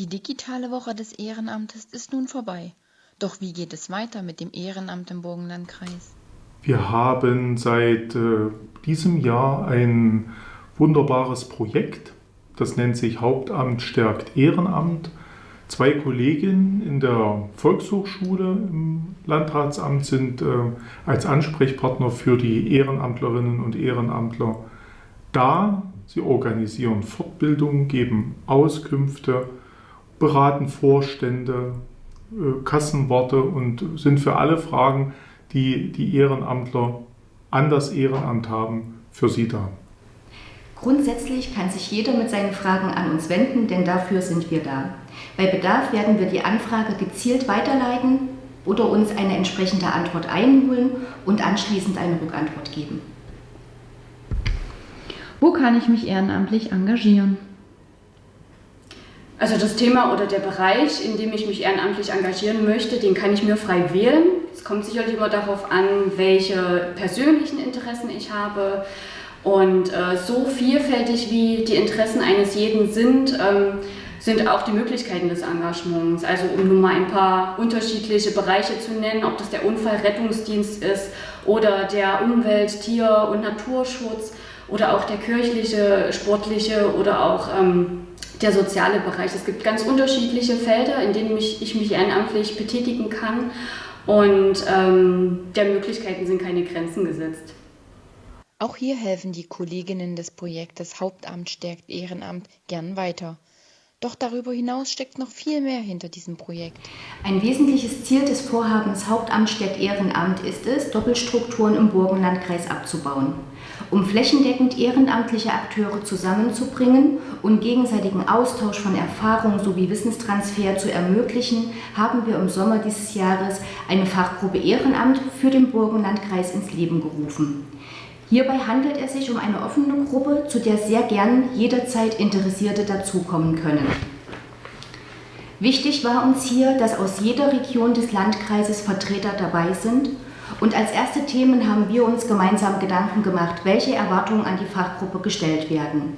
Die digitale Woche des Ehrenamtes ist nun vorbei. Doch wie geht es weiter mit dem Ehrenamt im Burgenlandkreis? Wir haben seit äh, diesem Jahr ein wunderbares Projekt, das nennt sich Hauptamt stärkt Ehrenamt. Zwei Kolleginnen in der Volkshochschule im Landratsamt sind äh, als Ansprechpartner für die Ehrenamtlerinnen und Ehrenamtler da. Sie organisieren Fortbildungen, geben Auskünfte, beraten Vorstände, äh, Kassenworte und sind für alle Fragen, die die Ehrenamtler an das Ehrenamt haben, für sie da. Grundsätzlich kann sich jeder mit seinen Fragen an uns wenden, denn dafür sind wir da. Bei Bedarf werden wir die Anfrage gezielt weiterleiten oder uns eine entsprechende Antwort einholen und anschließend eine Rückantwort geben. Wo kann ich mich ehrenamtlich engagieren? Also das Thema oder der Bereich, in dem ich mich ehrenamtlich engagieren möchte, den kann ich mir frei wählen. Es kommt sicherlich immer darauf an, welche persönlichen Interessen ich habe. Und äh, so vielfältig wie die Interessen eines jeden sind, ähm, sind auch die Möglichkeiten des Engagements. Also um nur mal ein paar unterschiedliche Bereiche zu nennen, ob das der Unfallrettungsdienst ist oder der Umwelt-, Tier- und Naturschutz oder auch der kirchliche, sportliche oder auch ähm, der soziale Bereich. Es gibt ganz unterschiedliche Felder, in denen mich, ich mich ehrenamtlich betätigen kann und ähm, der Möglichkeiten sind keine Grenzen gesetzt. Auch hier helfen die Kolleginnen des Projektes Hauptamt stärkt Ehrenamt gern weiter. Doch darüber hinaus steckt noch viel mehr hinter diesem Projekt. Ein wesentliches Ziel des Vorhabens Hauptamt Ehrenamt ist es, Doppelstrukturen im Burgenlandkreis abzubauen. Um flächendeckend ehrenamtliche Akteure zusammenzubringen und gegenseitigen Austausch von Erfahrungen sowie Wissenstransfer zu ermöglichen, haben wir im Sommer dieses Jahres eine Fachgruppe Ehrenamt für den Burgenlandkreis ins Leben gerufen. Hierbei handelt es sich um eine offene Gruppe, zu der sehr gern jederzeit Interessierte dazukommen können. Wichtig war uns hier, dass aus jeder Region des Landkreises Vertreter dabei sind und als erste Themen haben wir uns gemeinsam Gedanken gemacht, welche Erwartungen an die Fachgruppe gestellt werden.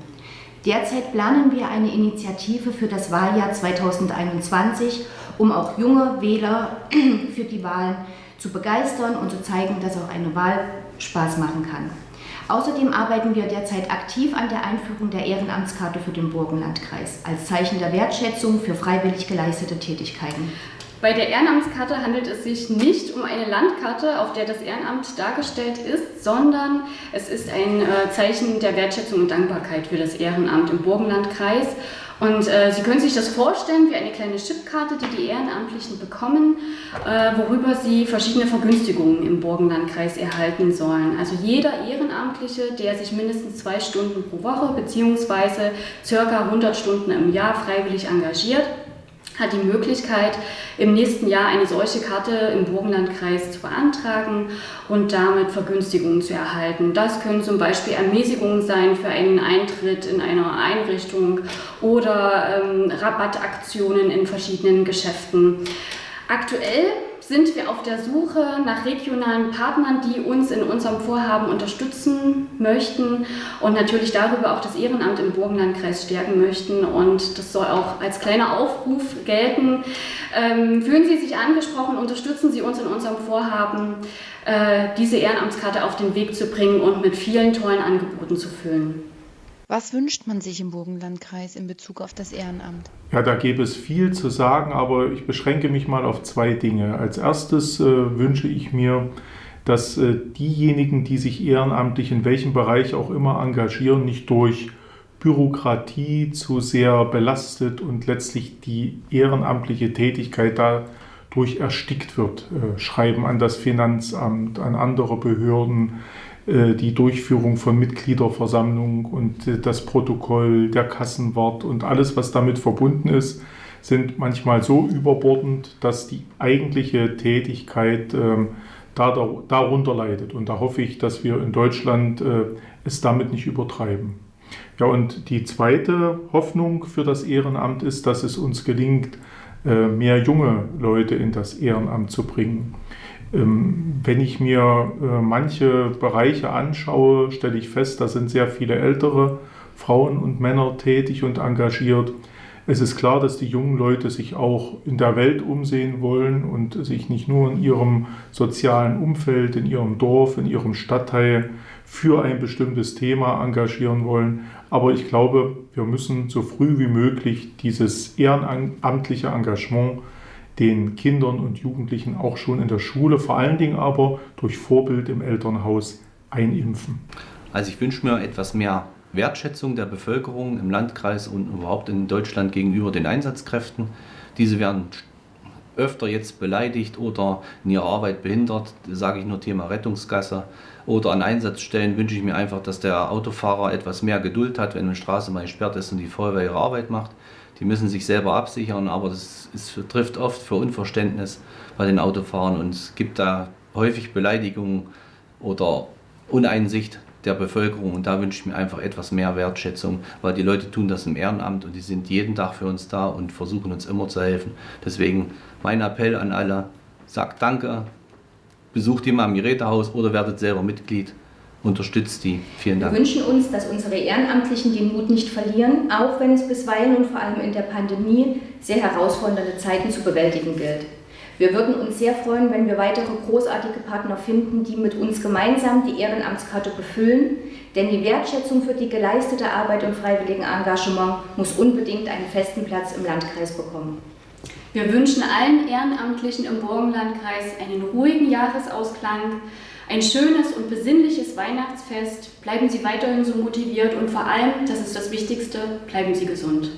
Derzeit planen wir eine Initiative für das Wahljahr 2021, um auch junge Wähler für die Wahlen zu begeistern und zu zeigen, dass auch eine Wahl Spaß machen kann. Außerdem arbeiten wir derzeit aktiv an der Einführung der Ehrenamtskarte für den Burgenlandkreis als Zeichen der Wertschätzung für freiwillig geleistete Tätigkeiten. Bei der Ehrenamtskarte handelt es sich nicht um eine Landkarte, auf der das Ehrenamt dargestellt ist, sondern es ist ein äh, Zeichen der Wertschätzung und Dankbarkeit für das Ehrenamt im Burgenlandkreis. Und äh, Sie können sich das vorstellen wie eine kleine Chipkarte, die die Ehrenamtlichen bekommen, äh, worüber sie verschiedene Vergünstigungen im Burgenlandkreis erhalten sollen. Also jeder Ehrenamtliche, der sich mindestens zwei Stunden pro Woche bzw. circa 100 Stunden im Jahr freiwillig engagiert, hat die Möglichkeit, im nächsten Jahr eine solche Karte im Burgenlandkreis zu beantragen und damit Vergünstigungen zu erhalten. Das können zum Beispiel Ermäßigungen sein für einen Eintritt in einer Einrichtung oder ähm, Rabattaktionen in verschiedenen Geschäften. Aktuell sind wir auf der Suche nach regionalen Partnern, die uns in unserem Vorhaben unterstützen möchten und natürlich darüber auch das Ehrenamt im Burgenlandkreis stärken möchten. Und das soll auch als kleiner Aufruf gelten. Ähm, fühlen Sie sich angesprochen, unterstützen Sie uns in unserem Vorhaben, äh, diese Ehrenamtskarte auf den Weg zu bringen und mit vielen tollen Angeboten zu füllen. Was wünscht man sich im Burgenlandkreis in Bezug auf das Ehrenamt? Ja, da gäbe es viel zu sagen, aber ich beschränke mich mal auf zwei Dinge. Als erstes äh, wünsche ich mir, dass äh, diejenigen, die sich ehrenamtlich in welchem Bereich auch immer engagieren, nicht durch Bürokratie zu sehr belastet und letztlich die ehrenamtliche Tätigkeit dadurch erstickt wird. Äh, Schreiben an das Finanzamt, an andere Behörden, die Durchführung von Mitgliederversammlungen und äh, das Protokoll, der Kassenwart und alles, was damit verbunden ist, sind manchmal so überbordend, dass die eigentliche Tätigkeit ähm, darunter leidet. Und da hoffe ich, dass wir in Deutschland äh, es damit nicht übertreiben. Ja, und die zweite Hoffnung für das Ehrenamt ist, dass es uns gelingt, mehr junge Leute in das Ehrenamt zu bringen. Ähm, wenn ich mir äh, manche Bereiche anschaue, stelle ich fest, da sind sehr viele ältere Frauen und Männer tätig und engagiert. Es ist klar, dass die jungen Leute sich auch in der Welt umsehen wollen und sich nicht nur in ihrem sozialen Umfeld, in ihrem Dorf, in ihrem Stadtteil für ein bestimmtes Thema engagieren wollen. Aber ich glaube, wir müssen so früh wie möglich dieses ehrenamtliche Engagement den Kindern und Jugendlichen auch schon in der Schule, vor allen Dingen aber durch Vorbild im Elternhaus einimpfen. Also ich wünsche mir etwas mehr Wertschätzung der Bevölkerung im Landkreis und überhaupt in Deutschland gegenüber den Einsatzkräften. Diese werden öfter jetzt beleidigt oder in ihrer Arbeit behindert, sage ich nur Thema Rettungsgasse. Oder an Einsatzstellen wünsche ich mir einfach, dass der Autofahrer etwas mehr Geduld hat, wenn eine Straße mal gesperrt ist und die Feuerwehr ihre Arbeit macht. Die müssen sich selber absichern, aber das ist, trifft oft für Unverständnis bei den Autofahrern und es gibt da häufig Beleidigungen oder Uneinsicht der Bevölkerung und da wünsche ich mir einfach etwas mehr Wertschätzung, weil die Leute tun das im Ehrenamt und die sind jeden Tag für uns da und versuchen uns immer zu helfen. Deswegen mein Appell an alle, sagt Danke, besucht die mal im Gerätehaus oder werdet selber Mitglied. Unterstützt die. Vielen Dank. Wir wünschen uns, dass unsere Ehrenamtlichen den Mut nicht verlieren, auch wenn es bisweilen und vor allem in der Pandemie sehr herausfordernde Zeiten zu bewältigen gilt. Wir würden uns sehr freuen, wenn wir weitere großartige Partner finden, die mit uns gemeinsam die Ehrenamtskarte befüllen, denn die Wertschätzung für die geleistete Arbeit im freiwilligen Engagement muss unbedingt einen festen Platz im Landkreis bekommen. Wir wünschen allen Ehrenamtlichen im Burgenlandkreis einen ruhigen Jahresausklang, ein schönes und besinnliches Weihnachtsfest. Bleiben Sie weiterhin so motiviert und vor allem, das ist das Wichtigste, bleiben Sie gesund.